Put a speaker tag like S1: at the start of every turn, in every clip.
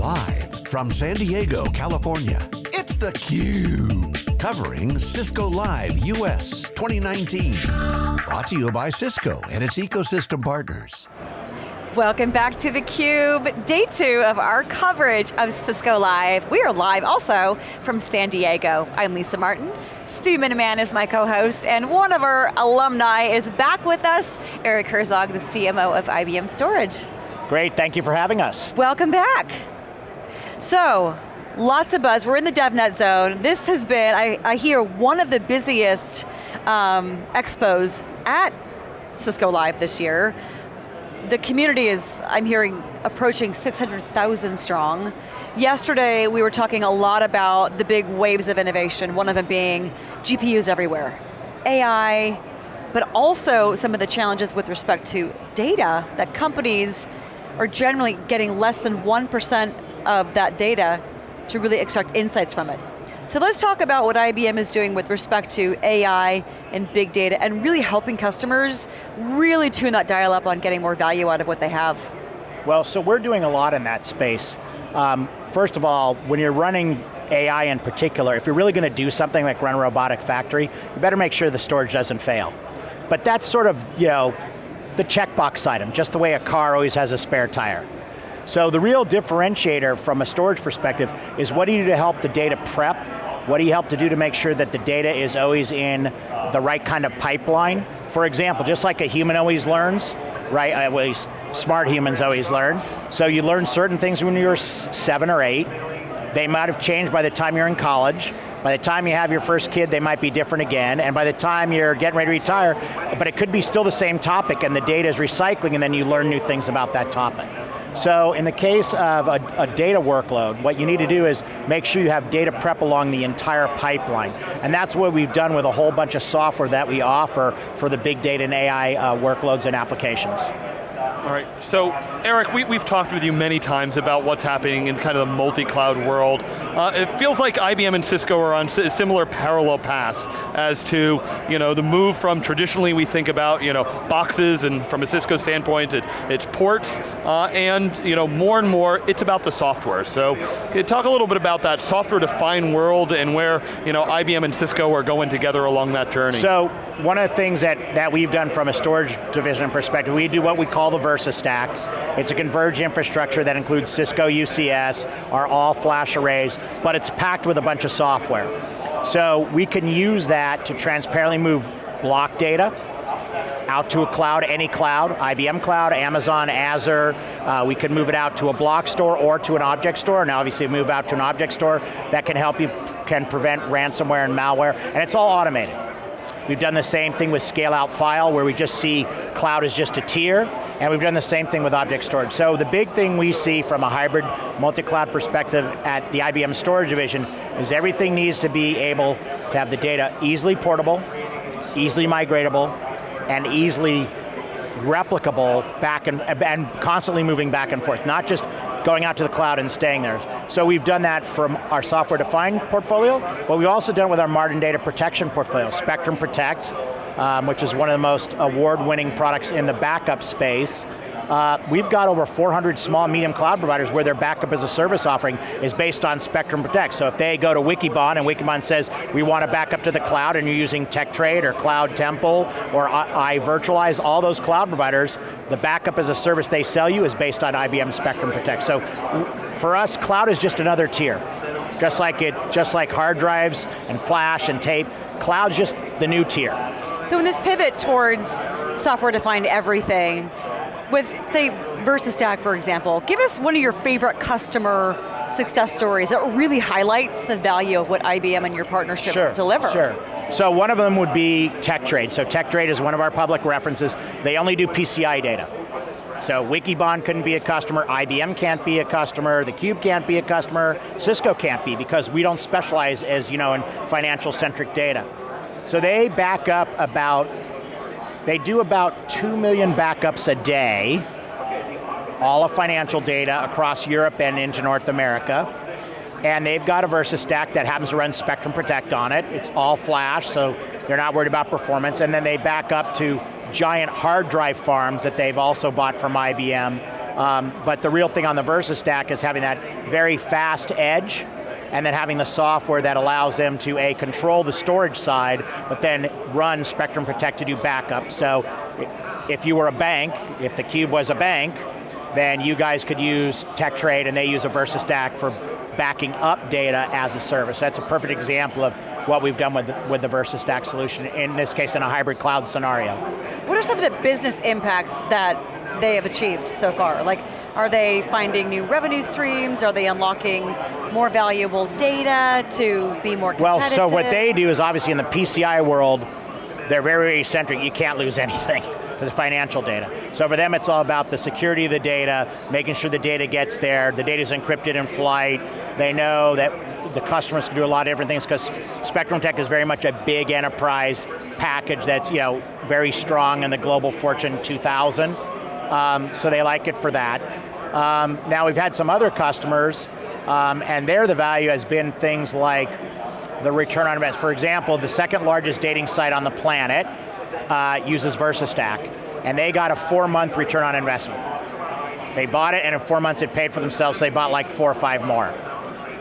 S1: Live from San Diego, California, it's theCUBE. Covering Cisco Live US 2019. Brought to you by Cisco and its ecosystem partners.
S2: Welcome back to theCUBE, day two of our coverage of Cisco Live. We are live also from San Diego. I'm Lisa Martin, Stu Miniman is my co-host, and one of our alumni is back with us, Eric Herzog, the CMO of IBM Storage.
S3: Great, thank you for having us.
S2: Welcome back. So, lots of buzz, we're in the DevNet zone. This has been, I, I hear, one of the busiest um, expos at Cisco Live this year the community is, I'm hearing, approaching 600,000 strong. Yesterday, we were talking a lot about the big waves of innovation, one of them being GPUs everywhere. AI, but also some of the challenges with respect to data, that companies are generally getting less than 1% of that data to really extract insights from it. So let's talk about what IBM is doing with respect to AI and big data and really helping customers really tune that dial up on getting more value out of what they have.
S3: Well, so we're doing a lot in that space. Um, first of all, when you're running AI in particular, if you're really going to do something like run a robotic factory, you better make sure the storage doesn't fail. But that's sort of, you know, the checkbox item, just the way a car always has a spare tire. So the real differentiator from a storage perspective is what do you do to help the data prep what do you help to do to make sure that the data is always in the right kind of pipeline? For example, just like a human always learns, right, uh, at least smart humans always learn. So you learn certain things when you're seven or eight. They might have changed by the time you're in college. By the time you have your first kid, they might be different again, and by the time you're getting ready to retire, but it could be still the same topic and the data is recycling and then you learn new things about that topic. So in the case of a, a, data workload, what you need to do is make sure you have data prep along the entire pipeline. And that's what we've done with a whole bunch of software that we offer for the big data and AI uh, workloads and applications.
S4: All right, so Eric, we, have talked with you many times about what's happening in kind of the multi-cloud world. Uh, it feels like IBM and Cisco are on a similar parallel paths as to you know, the move from traditionally we think about you know, boxes and from a Cisco standpoint it, it's ports uh, and you know, more and more it's about the software. So talk a little bit about that software-defined world and where you know, IBM and Cisco are going together along that journey.
S3: So one of the things that, that we've done from a storage division perspective, we do what we call the Versa Stack. It's a converged infrastructure that includes Cisco UCS, our all flash arrays, but it's packed with a bunch of software. So we can use that to transparently move block data out to a cloud, any cloud, IBM cloud, Amazon, Azure, uh, we can move it out to a block store or to an object store, and obviously move out to an object store that can help you, can prevent ransomware and malware, and it's all automated. We've done the same thing with scale out file where we just see cloud is just a tier, and we've done the same thing with object storage. So the big thing we see from a hybrid multi-cloud perspective at the IBM storage division is everything needs to be able to have the data easily portable, easily migratable, and easily replicable back and, and constantly moving back and forth, not just going out to the cloud and staying there. So we've done that from our software-defined portfolio, but we've also done it with our modern data protection portfolio, Spectrum Protect, um, which is one of the most award-winning products in the backup space, uh, we've got over 400 small medium cloud providers where their backup as a service offering is based on Spectrum Protect. So if they go to Wikibon and Wikibon says, we want to back up to the cloud and you're using TechTrade or Cloud Temple or iVirtualize, all those cloud providers, the backup as a service they sell you is based on IBM Spectrum Protect. So for us, cloud is just another tier. Just like it, just like hard drives and flash and tape, cloud's just the new tier.
S2: So in this pivot towards software-defined everything, with, say, VersaStack, for example, give us one of your favorite customer success stories that really highlights the value of what IBM and your partnerships
S3: sure,
S2: deliver.
S3: Sure, so one of them would be TechTrade. So TechTrade is one of our public references. They only do PCI data. So Wikibon couldn't be a customer, IBM can't be a customer, theCUBE can't be a customer, Cisco can't be because we don't specialize as you know in financial centric data. So they back up about they do about 2 million backups a day, all of financial data across Europe and into North America. And they've got a Versa stack that happens to run Spectrum Protect on it. It's all flash, so they're not worried about performance. And then they back up to giant hard drive farms that they've also bought from IBM Um, but the real thing on the Versa stack is having that very fast edge and then having the software that allows them to A, control the storage side, but then run Spectrum Protect to do backup. So if you were a bank, if the Cube was a bank, then you guys could use TechTrade and they use a VersaStack for backing up data as a service. That's a perfect example of what we've done with the, with the VersaStack solution, in this case in a hybrid cloud scenario.
S2: What are some of the business impacts that they have achieved so far? Like, are they finding new revenue streams? Are they unlocking more valuable data to be more competitive?
S3: Well, so what they do is obviously in the PCI world, they're very, very centric. You can't lose anything the financial data. So for them it's all about the security of the data, making sure the data gets there, the data is encrypted in flight, they know that the customers can do a lot of different things because Spectrum Protect is very much a big enterprise package that's you know very strong in the global Fortune 2000. Um, so they like it for that. Um, now we've had some other customers, um, and there the value has been things like the return on investment. For example, the second largest dating site on the planet uh, uses VersaStack, and they got a four month return on investment. They bought it, and in four months it paid for themselves, so they bought like four or five more.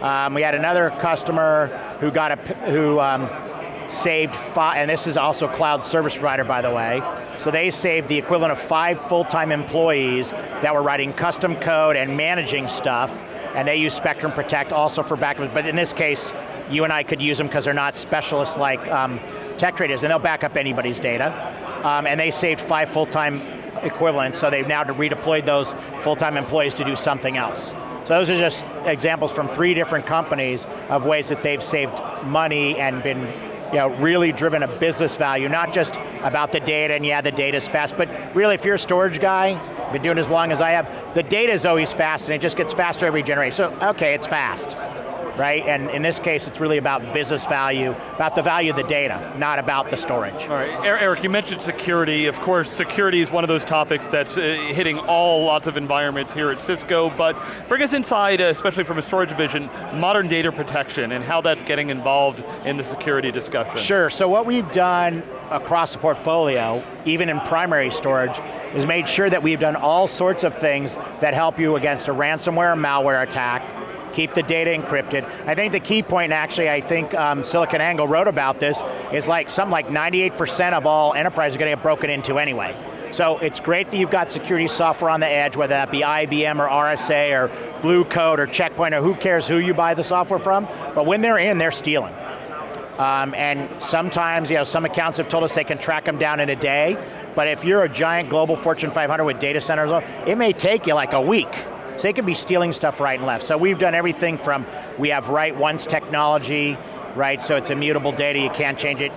S3: Um, we had another customer who got a, who um, saved five, and this is also cloud service provider, by the way. So they saved the equivalent of five full-time employees that were writing custom code and managing stuff, and they use Spectrum Protect also for backup, but in this case, you and I could use them because they're not specialists like um, TechTrade is, and they'll back up anybody's data. Um, and they saved five full-time equivalents, so they've now redeployed those full-time employees to do something else. So those are just examples from three different companies of ways that they've saved money and been you know, really driven a business value, not just about the data and yeah, the data's fast, but really if you're a storage guy, been doing as long as I have, the data is always fast and it just gets faster every generation. So, okay, it's fast right? And in this case, it's really about business value, about the value of the data, not about the storage.
S4: All right, Eric, you mentioned security. Of course, security is one of those topics that's uh, hitting all lots of environments here at Cisco, but bring us inside, uh, especially from a storage division, modern data protection and how that's getting involved in the security discussion.
S3: Sure, so what we've done across the portfolio, even in primary storage, is made sure that we've done all sorts of things that help you against a ransomware malware attack, keep the data encrypted. I think the key point, actually, I think um, SiliconANGLE wrote about this, is like something like 98% of all enterprises are going to get broken into anyway. So it's great that you've got security software on the edge, whether that be IBM or RSA or Blue Coat or Checkpoint or who cares who you buy the software from, but when they're in, they're stealing. Um, and sometimes, you know, some accounts have told us they can track them down in a day, but if you're a giant global Fortune 500 with data centers, it may take you like a week so they could be stealing stuff right and left. So we've done everything from, we have write once technology, right, so it's immutable data, you can't change it.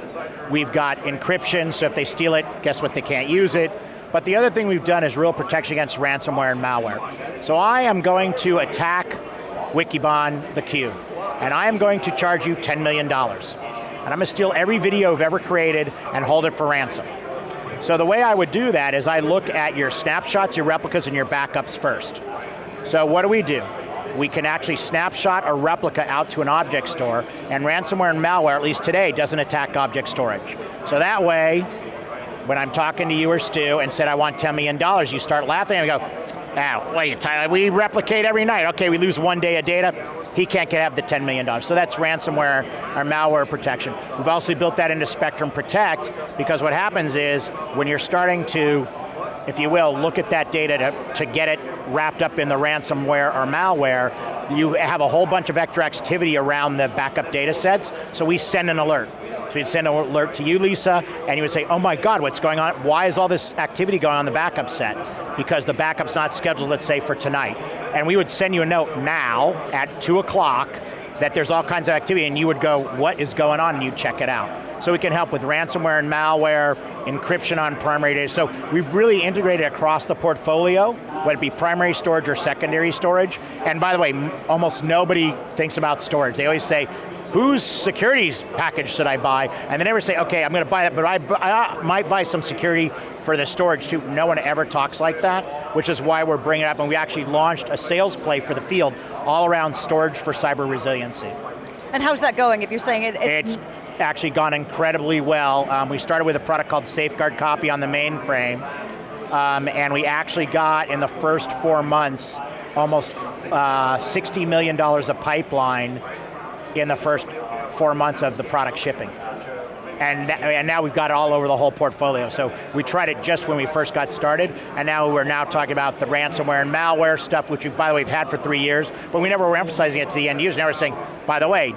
S3: We've got encryption, so if they steal it, guess what, they can't use it. But the other thing we've done is real protection against ransomware and malware. So I am going to attack Wikibon, the Cube, and I am going to charge you $10 million. And I'm going to steal every video you've ever created and hold it for ransom. So the way I would do that is I look at your snapshots, your replicas, and your backups first. So what do we do? We can actually snapshot a replica out to an object store, and ransomware and malware, at least today, doesn't attack object storage. So that way, when I'm talking to you or Stu and said I want $10 million, you start laughing and go, ah, wait, Tyler, we replicate every night. Okay, we lose one day of data, he can't get have the $10 million. So that's ransomware or malware protection. We've also built that into Spectrum Protect because what happens is when you're starting to if you will, look at that data to, to get it wrapped up in the ransomware or malware, you have a whole bunch of extra activity around the backup data sets, so we send an alert. So we'd send an alert to you, Lisa, and you would say, oh my God, what's going on? Why is all this activity going on the backup set? Because the backup's not scheduled, let's say, for tonight. And we would send you a note now at two o'clock that there's all kinds of activity and you would go, what is going on, and you check it out. So we can help with ransomware and malware, encryption on primary data. So we've really integrated across the portfolio, whether it be primary storage or secondary storage. And by the way, almost nobody thinks about storage. They always say, whose security package should I buy? And they never say, okay, I'm going to buy that, but I, I might buy some security for the storage too. No one ever talks like that, which is why we're bringing it up, and we actually launched a sales play for the field all around storage for cyber resiliency.
S2: And how's that going, if you're saying it,
S3: it's... it's actually gone incredibly well. Um, we started with a product called Safeguard Copy on the mainframe, um, and we actually got in the first four months almost uh, $60 million of pipeline in the first four months of the product shipping. And, and now we've got it all over the whole portfolio. So we tried it just when we first got started, and now we're now talking about the ransomware and malware stuff, which we, by the way, we've had for three years, but we never were emphasizing it to the end user. Now we're saying, by the way,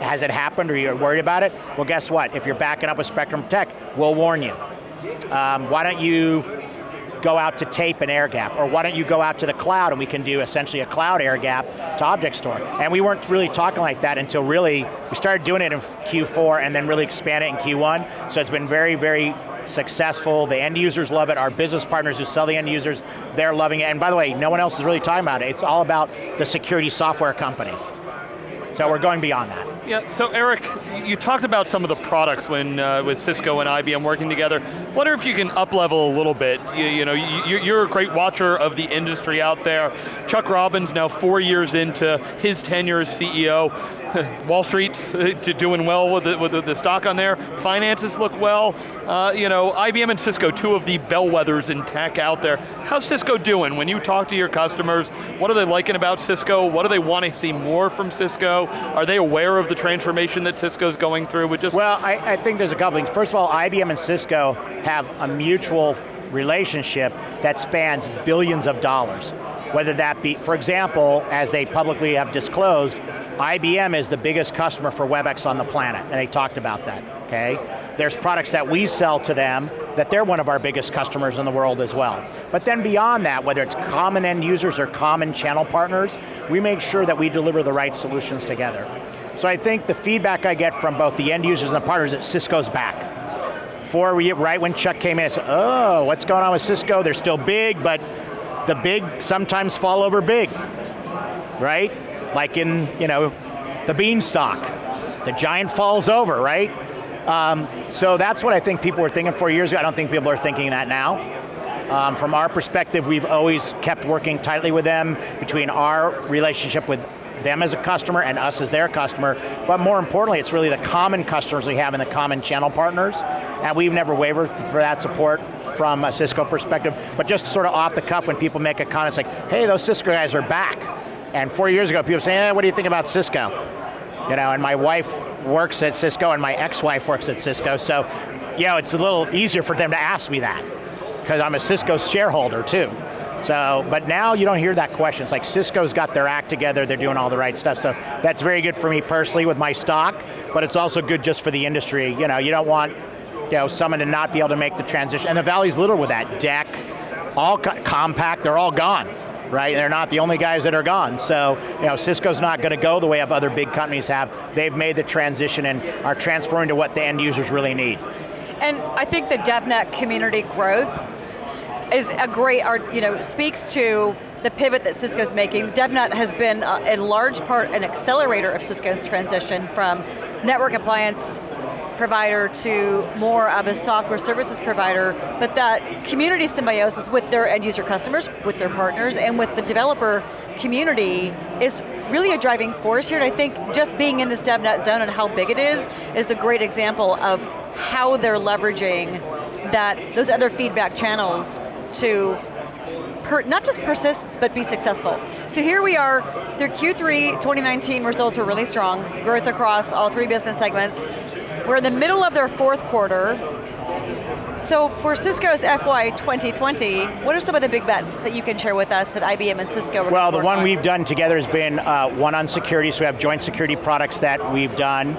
S3: has it happened or you're worried about it? Well, guess what? If you're backing up with Spectrum Protect, we'll warn you. Um, why don't you go out to tape an air gap, or why don't you go out to the cloud and we can do essentially a cloud air gap to object store. And we weren't really talking like that until really, we started doing it in Q4 and then really expand it in Q1. So it's been very, very successful. The end users love it. Our business partners who sell the end users, they're loving it. And by the way, no one else is really talking about it. It's all about the security software company. So we're going beyond that.
S4: Yeah, so Eric, you talked about some of the products when uh, with Cisco and IBM working together. Wonder if you can up level a little bit. You, you know, you, are a great watcher of the industry out there. Chuck Robbins now four years into his tenure as CEO. Wall Street's doing well with, the, with the, stock on there. Finances look well. Uh, you know, IBM and Cisco, two of the bellwethers in tech out there. How's Cisco doing? When you talk to your customers, what are they liking about Cisco? What do they want to see more from Cisco? Are they aware of the transformation that Cisco's going through with just?
S3: Well, I, I think there's a couple things. First of all, IBM and Cisco have a mutual relationship that spans billions of dollars. Whether that be, for example, as they publicly have disclosed, IBM is the biggest customer for WebEx on the planet, and they talked about that, okay? There's products that we sell to them that they're one of our biggest customers in the world as well. But then beyond that, whether it's common end users or common channel partners, we make sure that we deliver the right solutions together. So I think the feedback I get from both the end users and the partners is Cisco's back. For right when Chuck came in, it's, oh, what's going on with Cisco? They're still big, but the big sometimes fall over big, right? Like in, you know, the beanstalk. The giant falls over, right? Um, so that's what I think people were thinking four years ago. I don't think people are thinking that now. Um, from our perspective, we've always kept working tightly with them between our relationship with them as a customer and us as their customer, but more importantly, it's really the common customers we have and the common channel partners, and we've never wavered for that support from a Cisco perspective, but just sort of off the cuff when people make a comment, it's like, hey, those Cisco guys are back. And four years ago, people say, eh, what do you think about Cisco? You know, and my wife works at Cisco and my ex-wife works at Cisco, so, you know, it's a little easier for them to ask me that, because I'm a Cisco shareholder too. So, but now you don't hear that question. It's like Cisco's got their act together, they're doing all the right stuff. So that's very good for me personally with my stock, but it's also good just for the industry. You know, you don't want you know, someone to not be able to make the transition. And the Valley's little with that. DEC, all co Compaq, they're all gone right? They're not the only guys that are gone. So, you know, Cisco's not going to go the way of other big companies have. They've made the transition and are transferring to what the end users really need.
S2: And I think the DevNet community growth is a great, you know, speaks to the pivot that Cisco's making. DevNet has been, uh, in large part, an accelerator of Cisco's transition from network appliance provider to more of a software services provider, but that community symbiosis with their end user customers, with their partners, and with the developer community is really a driving force here, and I think just being in this DevNet zone and how big it is, is a great example of how they're leveraging that, those other feedback channels to per, not just persist, but be successful. So here we are, their Q3 2019 results were really strong, growth across all three business segments. We're in the middle of their fourth quarter. So for Cisco's FY 2020, what are some of the big bets that you can share with us that IBM and Cisco
S3: Well, the one on? we've done together has been uh, one on security, so we have joint security products that we've done.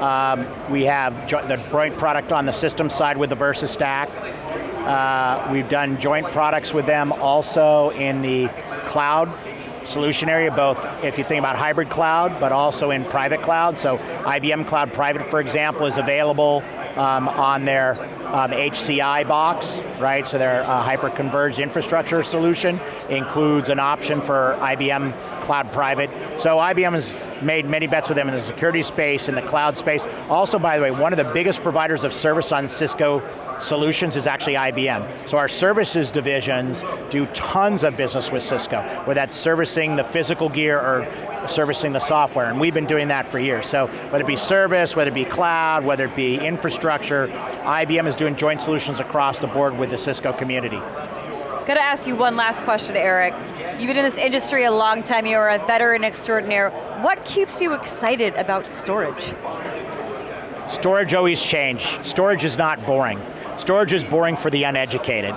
S3: Um, we have the joint product on the system side with the Versa Stack. Uh, we've done joint products with them also in the cloud solution area, both if you think about hybrid cloud, but also in private cloud. So IBM Cloud Private, for example, is available um, on their um, HCI box, right? So their uh, hyper-converged infrastructure solution includes an option for IBM cloud private. So IBM has made many bets with them in the security space, in the cloud space. Also, by the way, one of the biggest providers of service on Cisco solutions is actually IBM. So our services divisions do tons of business with Cisco, whether that's servicing the physical gear or servicing the software, and we've been doing that for years. So whether it be service, whether it be cloud, whether it be infrastructure, IBM is doing joint solutions across the board with the Cisco community.
S2: Got to ask you one last question, Eric. You've been in this industry a long time, you're a veteran extraordinaire. What keeps you excited about storage?
S3: Storage always change. Storage is not boring. Storage is boring for the uneducated.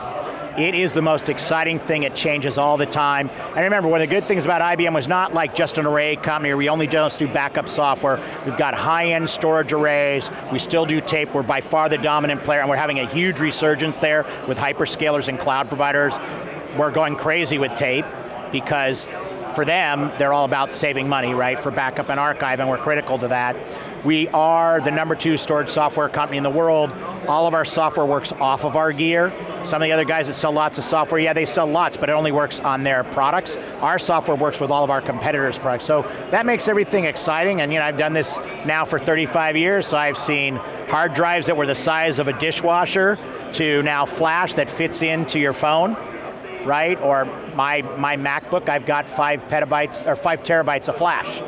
S3: It is the most exciting thing, it changes all the time. And remember, one of the good things about IBM was not like just an array company, we only just do backup software. We've got high-end storage arrays, we still do tape, we're by far the dominant player, and we're having a huge resurgence there with hyperscalers and cloud providers. We're going crazy with tape because for them, they're all about saving money, right, for backup and archive, and we're critical to that. We are the number two storage software company in the world. All of our software works off of our gear. Some of the other guys that sell lots of software, yeah, they sell lots, but it only works on their products. Our software works with all of our competitors' products. So that makes everything exciting, and you know, I've done this now for 35 years, so I've seen hard drives that were the size of a dishwasher to now flash that fits into your phone right? Or my, my MacBook, I've got five petabytes, or five terabytes of flash.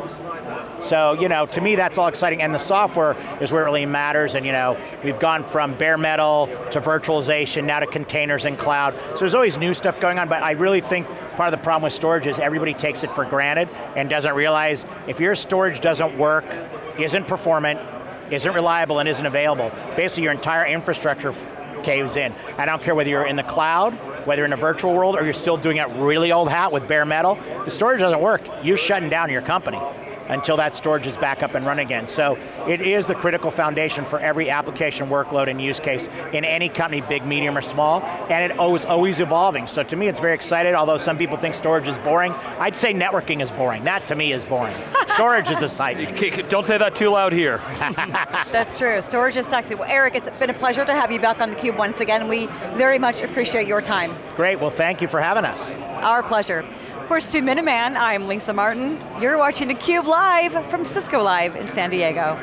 S3: So, you know, to me that's all exciting, and the software is where it really matters, and you know, we've gone from bare metal to virtualization, now to containers and cloud. So there's always new stuff going on, but I really think part of the problem with storage is everybody takes it for granted and doesn't realize if your storage doesn't work, isn't performant, isn't reliable, and isn't available, basically your entire infrastructure caves in. I don't care whether you're in the cloud, whether in a virtual world, or you're still doing it really old hat with bare metal, the storage doesn't work, you're shutting down your company until that storage is back up and running again. So it is the critical foundation for every application workload and use case in any company, big, medium, or small, and it is always evolving. So to me, it's very excited, although some people think storage is boring. I'd say networking is boring. That to me is boring. storage is exciting.
S4: Don't say that too loud here.
S2: That's true, storage is sexy. Well, Eric, it's been a pleasure to have you back on theCUBE once again. We very much appreciate your time.
S3: Great, well thank you for having us.
S2: Our pleasure. For Stu Miniman, I'm Lisa Martin. You're watching theCUBE live from Cisco Live in San Diego.